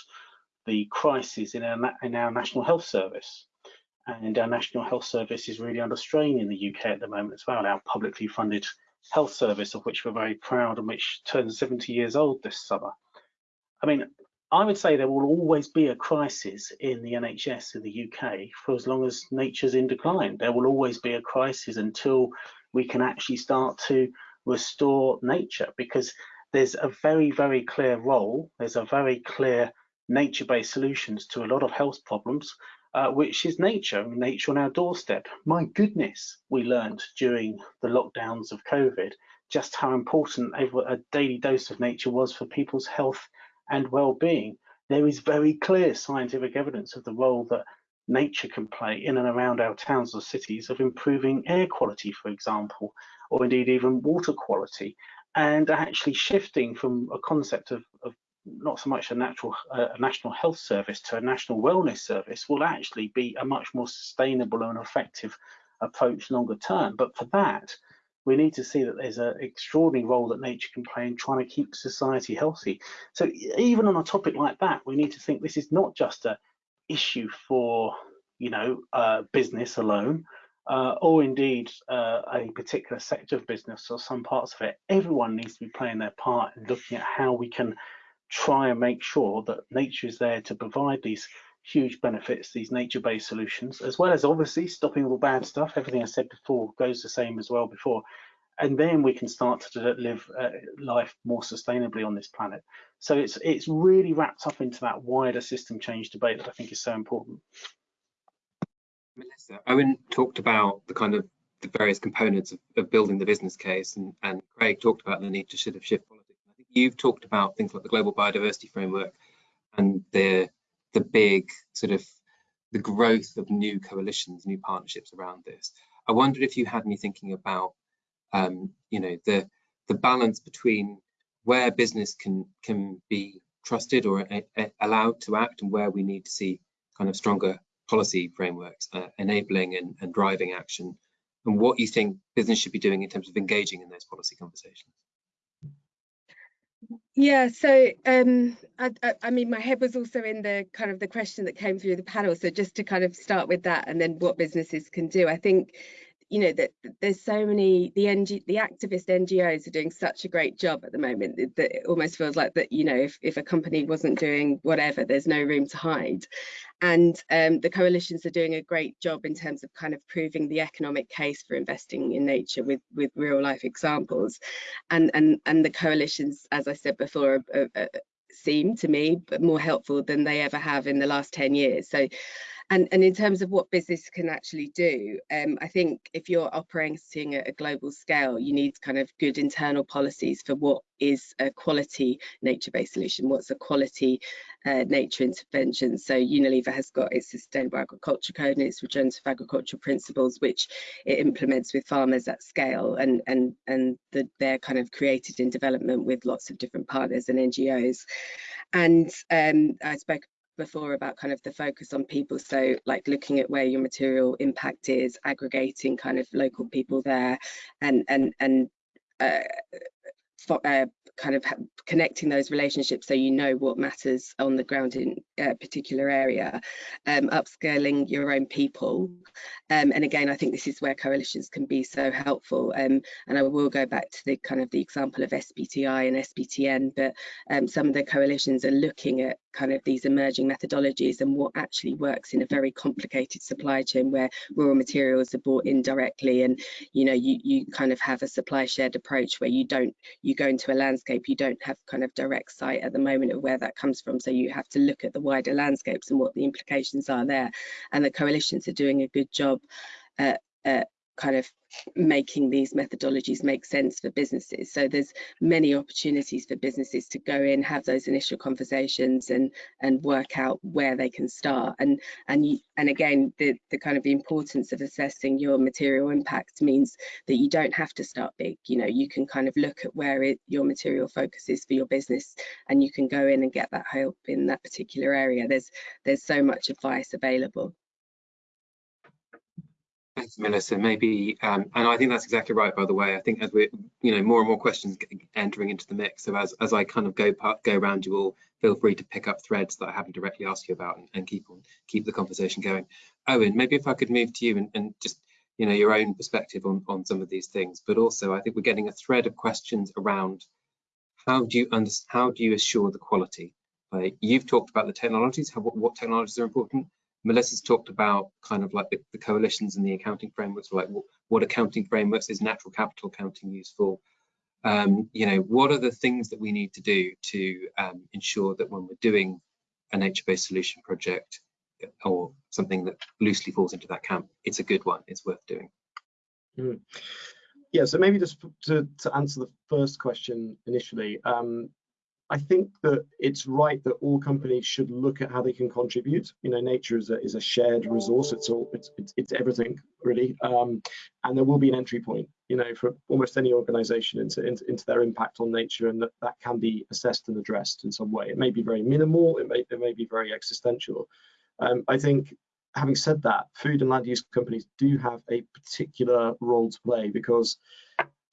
the crisis in our in our National Health Service, and our National Health Service is really under strain in the UK at the moment as well. Our publicly funded health service, of which we're very proud and which turns 70 years old this summer. I mean, I would say there will always be a crisis in the NHS in the UK for as long as nature's in decline. There will always be a crisis until we can actually start to restore nature because there's a very, very clear role, there's a very clear nature-based solutions to a lot of health problems uh, which is nature, nature on our doorstep. My goodness, we learned during the lockdowns of COVID just how important a daily dose of nature was for people's health and well-being. There is very clear scientific evidence of the role that nature can play in and around our towns or cities of improving air quality, for example, or indeed even water quality, and actually shifting from a concept of, of not so much a natural uh, a national health service to a national wellness service will actually be a much more sustainable and effective approach longer term. But for that, we need to see that there's an extraordinary role that nature can play in trying to keep society healthy. So even on a topic like that, we need to think this is not just a issue for you know uh, business alone, uh, or indeed uh, a particular sector of business or some parts of it. Everyone needs to be playing their part in looking at how we can try and make sure that nature is there to provide these huge benefits, these nature-based solutions, as well as obviously stopping all the bad stuff. Everything I said before goes the same as well before. And then we can start to live uh, life more sustainably on this planet. So it's it's really wrapped up into that wider system change debate that I think is so important. Melissa, Owen talked about the kind of the various components of, of building the business case, and, and Craig talked about the need to shift you've talked about things like the global biodiversity framework and the the big sort of the growth of new coalitions, new partnerships around this. I wondered if you had any thinking about um, you know, the the balance between where business can can be trusted or a, a, allowed to act and where we need to see kind of stronger policy frameworks uh, enabling and, and driving action and what you think business should be doing in terms of engaging in those policy conversations. Yeah, so um, I, I, mean, my head was also in the kind of the question that came through the panel. So just to kind of start with that, and then what businesses can do. I think you know that there's so many the NG, the activist NGOs are doing such a great job at the moment that, that it almost feels like that you know if, if a company wasn't doing whatever there's no room to hide. And um, the coalitions are doing a great job in terms of kind of proving the economic case for investing in nature with with real life examples. And and and the coalitions as I said before are, are, seem to me but more helpful than they ever have in the last 10 years. So and, and in terms of what business can actually do, um, I think if you're operating at a global scale, you need kind of good internal policies for what is a quality nature-based solution, what's a quality uh, nature intervention. So Unilever has got its Sustainable Agriculture Code and its Regenerative Agriculture Principles, which it implements with farmers at scale, and and and the, they're kind of created in development with lots of different partners and NGOs. And um, I spoke before about kind of the focus on people so like looking at where your material impact is aggregating kind of local people there and and and uh, for, uh, kind of connecting those relationships so you know what matters on the ground in a particular area, um, upscaling your own people. Um, and again, I think this is where coalitions can be so helpful. Um, and I will go back to the kind of the example of SBTI and SBTN, but um, some of the coalitions are looking at kind of these emerging methodologies and what actually works in a very complicated supply chain where raw materials are bought indirectly and you know you you kind of have a supply shared approach where you don't you go into a landscape you don't have kind of direct sight at the moment of where that comes from. So you have to look at the wider landscapes and what the implications are there. And the coalitions are doing a good job at, at kind of making these methodologies make sense for businesses. So there's many opportunities for businesses to go in, have those initial conversations and and work out where they can start. And and you, and again, the, the kind of the importance of assessing your material impact means that you don't have to start big. You know, you can kind of look at where it, your material focus is for your business and you can go in and get that help in that particular area. There's there's so much advice available. Thanks, Melissa. Maybe, um, and I think that's exactly right. By the way, I think as we're, you know, more and more questions entering into the mix. So as as I kind of go go around you all, feel free to pick up threads that I haven't directly asked you about and, and keep on keep the conversation going. Owen, maybe if I could move to you and, and just, you know, your own perspective on on some of these things, but also I think we're getting a thread of questions around how do you understand how do you assure the quality? Like you've talked about the technologies, how, what, what technologies are important Melissa's talked about kind of like the, the coalitions and the accounting frameworks, like what, what, accounting frameworks is natural capital accounting useful? Um, you know, what are the things that we need to do to um, ensure that when we're doing a nature-based solution project or something that loosely falls into that camp, it's a good one, it's worth doing. Mm. Yeah, so maybe just to, to answer the first question initially, um, I think that it's right that all companies should look at how they can contribute. You know, nature is a, is a shared resource. It's all it's it's, it's everything really, um, and there will be an entry point. You know, for almost any organisation into, into, into their impact on nature, and that that can be assessed and addressed in some way. It may be very minimal. It may it may be very existential. Um, I think. Having said that, food and land use companies do have a particular role to play because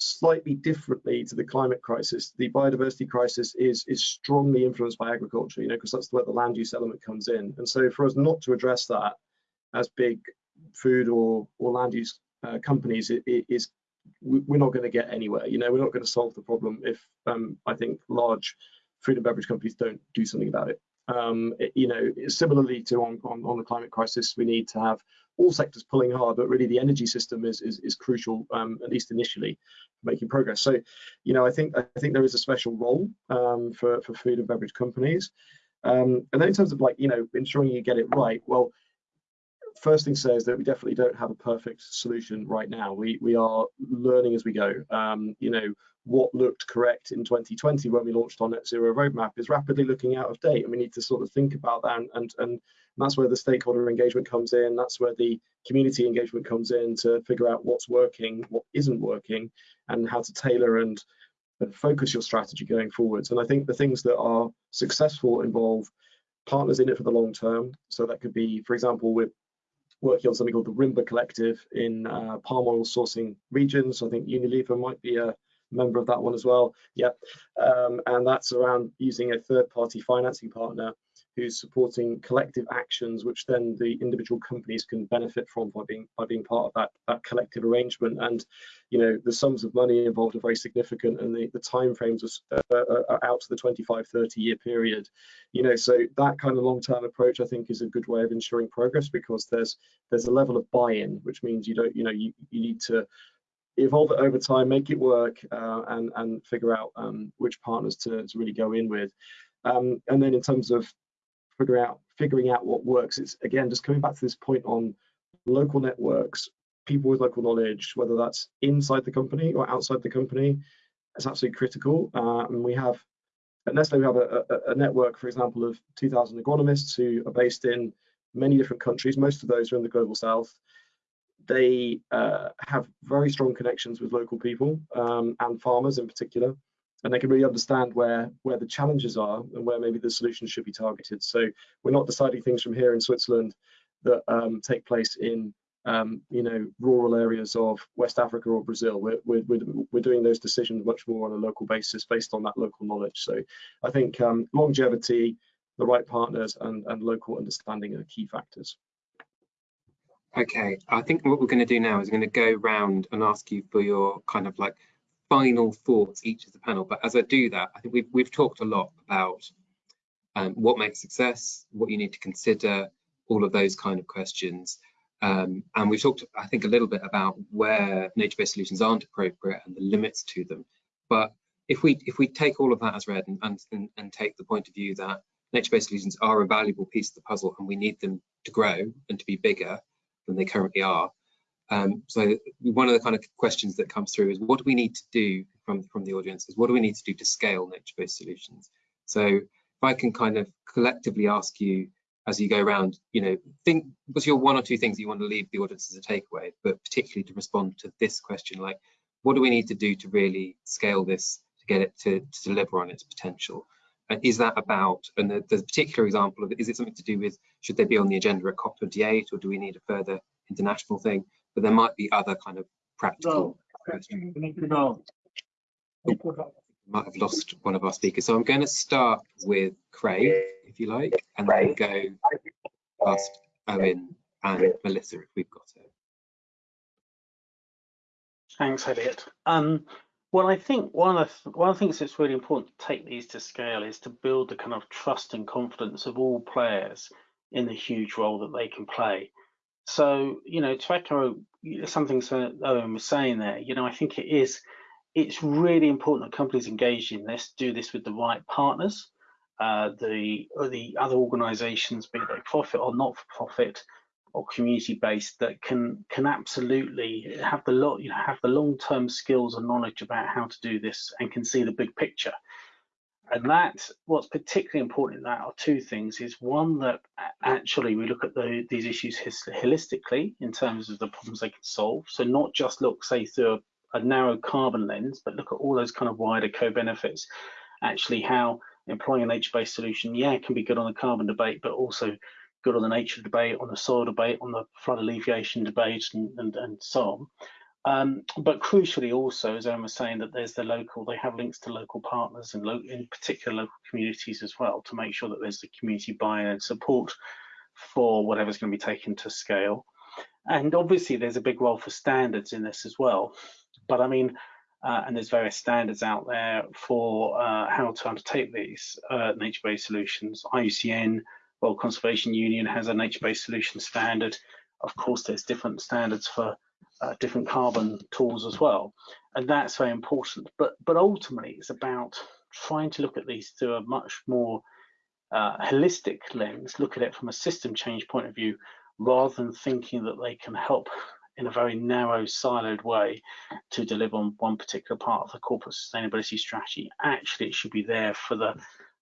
slightly differently to the climate crisis, the biodiversity crisis is is strongly influenced by agriculture, you know, because that's where the land use element comes in. And so for us not to address that as big food or or land use uh, companies it, it is we're not going to get anywhere. You know, we're not going to solve the problem if um, I think large food and beverage companies don't do something about it. Um, it, you know, similarly to on, on, on the climate crisis, we need to have all sectors pulling hard, but really the energy system is is, is crucial, um, at least initially, making progress. So, you know, I think I think there is a special role um, for for food and beverage companies. Um, and then in terms of like, you know, ensuring you get it right, well, first thing to say is that we definitely don't have a perfect solution right now. We we are learning as we go. Um, you know, what looked correct in 2020 when we launched our net zero roadmap is rapidly looking out of date, and we need to sort of think about that. And and, and that's where the stakeholder engagement comes in. That's where the community engagement comes in to figure out what's working, what isn't working, and how to tailor and, and focus your strategy going forwards. And I think the things that are successful involve partners in it for the long term. So that could be, for example, we're working on something called the Rimba Collective in uh, palm oil sourcing regions. I think Unilever might be a member of that one as well. Yeah, um, and that's around using a third-party financing partner who's supporting collective actions, which then the individual companies can benefit from by being by being part of that that collective arrangement. And you know, the sums of money involved are very significant, and the the time frames are, are out to the 25, 30 year period. You know, so that kind of long-term approach, I think, is a good way of ensuring progress because there's there's a level of buy-in, which means you don't, you know, you you need to evolve it over time, make it work, uh, and and figure out um, which partners to, to really go in with. Um, and then in terms of figure out figuring out what works. It's again just coming back to this point on local networks, people with local knowledge, whether that's inside the company or outside the company, it's absolutely critical. Uh, and we have at Nestle we have a, a, a, network, for example, of 2,000 agronomists who are based in many different countries. Most of those are in the global south. They uh, have very strong connections with local people um, and farmers in particular and they can really understand where where the challenges are and where maybe the solutions should be targeted. So we're not deciding things from here in Switzerland that um, take place in um, you know rural areas of West Africa or Brazil. We're, we're, we're doing those decisions much more on a local basis based on that local knowledge. So I think um, longevity, the right partners, and and local understanding are key factors. Okay, I think what we're going to do now is going to go round and ask you for your kind of like final thoughts each of the panel. But as I do that, I think we've, we've talked a lot about um, what makes success, what you need to consider, all of those kind of questions. Um, and we've talked, I think, a little bit about where nature-based solutions aren't appropriate and the limits to them. But if we if we take all of that as read and, and, and take the point of view that nature-based solutions are a valuable piece of the puzzle and we need them to grow and to be bigger than they currently are, um, so one of the kind of questions that comes through is what do we need to do from, from the audience is what do we need to do to scale nature-based solutions? So if I can kind of collectively ask you as you go around, you know, think what's your one or two things you want to leave the audience as a takeaway, but particularly to respond to this question, like what do we need to do to really scale this to get it to, to deliver on its potential? And is that about, and the, the particular example of it, is it something to do with, should they be on the agenda at COP28 or do we need a further international thing? But there might be other kind of practical questions. Might have lost one of our speakers. So I'm going to start with Craig, if you like, and then go past Owen and Melissa if we've got it. Thanks, Elliot. Um, well, I think one of the, one of the things that's really important to take these to scale is to build the kind of trust and confidence of all players in the huge role that they can play. So, you know, to echo something Owen was saying there, you know, I think it is, it's really important that companies engage in this, do this with the right partners, uh, the the other organisations, be they profit or not for profit or community based, that can can absolutely have the lot, you know, have the long term skills and knowledge about how to do this and can see the big picture and that what's particularly important in that are two things is one that actually we look at the, these issues holistically in terms of the problems they can solve. So not just look say through a, a narrow carbon lens but look at all those kind of wider co-benefits. Actually how employing a nature-based solution yeah can be good on the carbon debate but also good on the nature debate on the soil debate on the flood alleviation debate and, and, and so on um, but crucially also, as Owen was saying, that there's the local, they have links to local partners and lo in particular local communities as well to make sure that there's the community buy-in and support for whatever's going to be taken to scale. And obviously there's a big role for standards in this as well. But I mean, uh, and there's various standards out there for uh, how to undertake these uh, nature-based solutions. IUCN, World Conservation Union has a nature-based solution standard. Of course, there's different standards for uh, different carbon tools as well. And that's very important. But, but ultimately, it's about trying to look at these through a much more uh, holistic lens, look at it from a system change point of view, rather than thinking that they can help in a very narrow, siloed way to deliver on one particular part of the corporate sustainability strategy. Actually, it should be there for the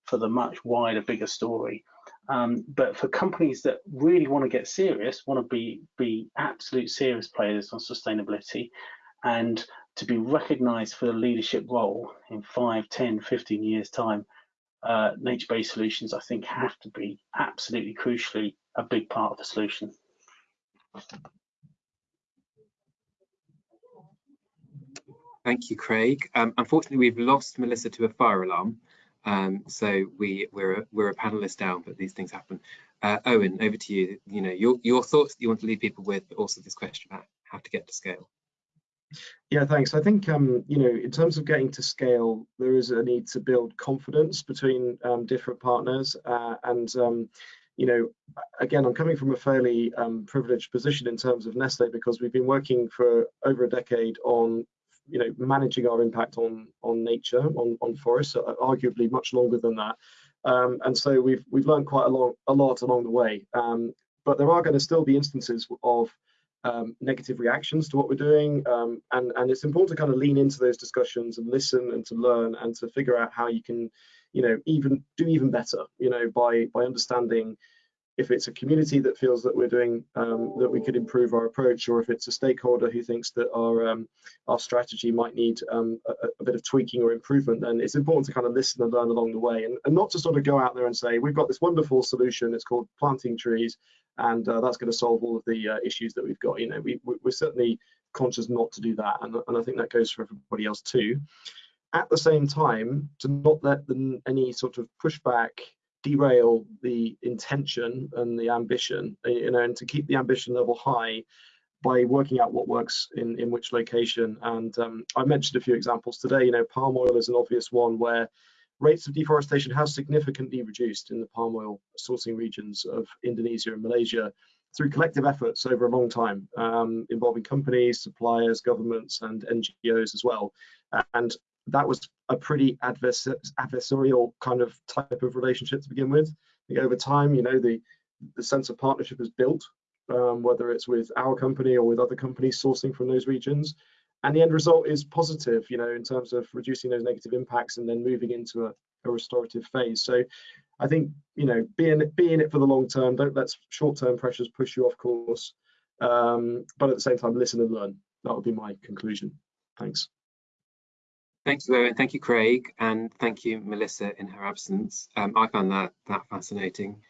for the much wider, bigger story. Um, but for companies that really want to get serious, want to be be absolute serious players on sustainability, and to be recognised for the leadership role in 5, 10, 15 years time, uh, nature-based solutions, I think, have to be absolutely crucially a big part of the solution. Thank you, Craig. Um, unfortunately, we've lost Melissa to a fire alarm, um, so we we're we're a panelist down, but these things happen. Uh, Owen, over to you. You know your your thoughts that you want to leave people with, but also this question about how to get to scale. Yeah, thanks. I think um, you know, in terms of getting to scale, there is a need to build confidence between um, different partners, uh, and um, you know, again, I'm coming from a fairly um, privileged position in terms of Nestle because we've been working for over a decade on you know managing our impact on on nature on on forests uh, arguably much longer than that. Um, and so we've we've learned quite a lot a lot along the way. Um, but there are going to still be instances of um, negative reactions to what we're doing. Um, and and it's important to kind of lean into those discussions and listen and to learn and to figure out how you can you know even do even better you know by by understanding if it's a community that feels that we're doing um, that we could improve our approach or if it's a stakeholder who thinks that our um, our strategy might need um, a, a, bit of tweaking or improvement then it's important to kind of listen and learn along the way and, and, not to sort of go out there and say we've got this wonderful solution it's called planting trees and uh, that's going to solve all of the uh, issues that we've got. You know we, we're certainly conscious not to do that and, and I think that goes for everybody else too. At the same time to not let them any sort of pushback derail the intention and the ambition, uh, you know, and to keep the ambition level high by working out what works in, in which location. And um, I mentioned a few examples today, you know, palm oil is an obvious one where rates of deforestation have significantly reduced in the palm oil sourcing regions of Indonesia and Malaysia through collective efforts over a long time um, involving companies, suppliers, governments and NGOs as well. And that was a pretty advers adversarial kind of type of relationship to begin with. over time, you know, the the sense of partnership is built, um, whether it's with our company or with other companies sourcing from those regions. And the end result is positive, you know, in terms of reducing those negative impacts and then moving into a, a restorative phase. So I think, you know, being be in it for the long term, don't let short-term pressures push you off course. Um, but at the same time, listen and learn. That would be my conclusion. Thanks. Thank you, Owen. Thank you, Craig, and thank you, Melissa, in her absence. Um, I found that that fascinating.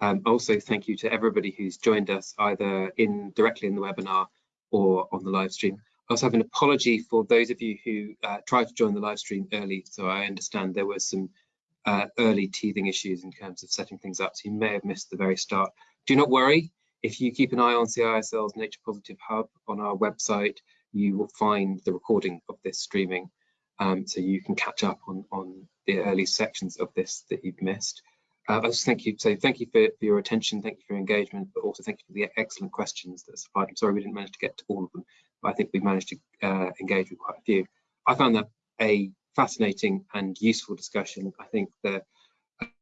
Um, also, thank you to everybody who's joined us either in directly in the webinar or on the live stream. I also have an apology for those of you who uh, tried to join the live stream early. So I understand there were some uh, early teething issues in terms of setting things up. So you may have missed the very start. Do not worry. If you keep an eye on CISL's Nature Positive Hub on our website, you will find the recording of this streaming um, so you can catch up on, on the early sections of this that you've missed. Uh, I just thank you. So thank you for, for, your attention, thank you for your engagement, but also thank you for the excellent questions that supplied. I'm sorry we didn't manage to get to all of them, but I think we managed to uh, engage with quite a few. I found that a fascinating and useful discussion. I think that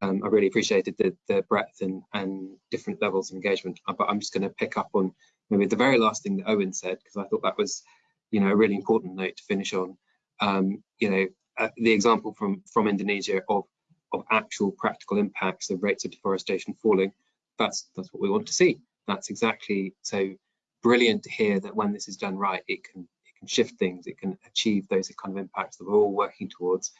um, I really appreciated the, the breadth and, and, different levels of engagement, uh, but I'm just going to pick up on maybe the very last thing that Owen said, because I thought that was, you know, a really important note to finish on um, you know, uh, the example from, from Indonesia of, of actual practical impacts of rates of deforestation falling, that's, that's what we want to see. That's exactly so brilliant to hear that when this is done right, it can, it can shift things, it can achieve those kind of impacts that we're all working towards.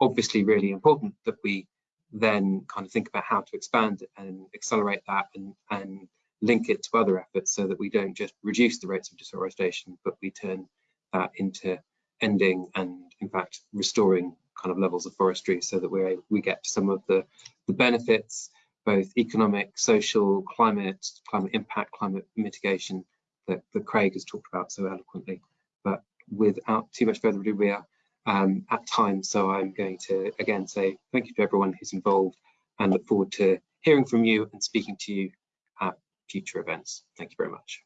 Obviously really important that we then kind of think about how to expand and accelerate that and, and link it to other efforts so that we don't just reduce the rates of deforestation, but we turn that into ending and in fact restoring kind of levels of forestry so that we we get some of the the benefits both economic social climate climate impact climate mitigation that, that craig has talked about so eloquently. But without too much further ado we are um, at time so i'm going to again say thank you to everyone who's involved and look forward to hearing from you and speaking to you at future events. Thank you very much